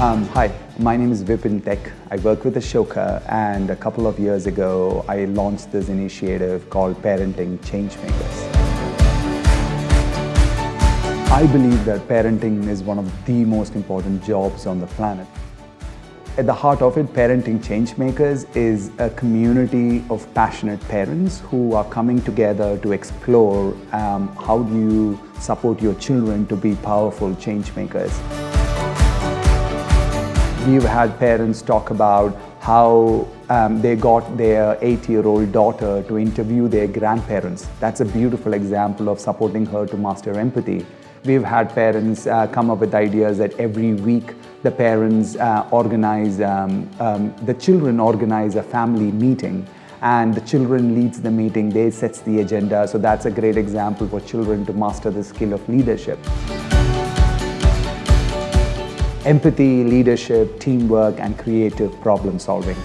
Um, hi, my name is Vipin Tek. I work with Ashoka and a couple of years ago I launched this initiative called Parenting Changemakers. I believe that parenting is one of the most important jobs on the planet. At the heart of it, Parenting Changemakers is a community of passionate parents who are coming together to explore um, how do you support your children to be powerful changemakers. We've had parents talk about how um, they got their eight-year-old daughter to interview their grandparents. That's a beautiful example of supporting her to master empathy. We've had parents uh, come up with ideas that every week the parents uh, organize, um, um, the children organize a family meeting and the children leads the meeting, they sets the agenda. So that's a great example for children to master the skill of leadership. Empathy, leadership, teamwork, and creative problem solving.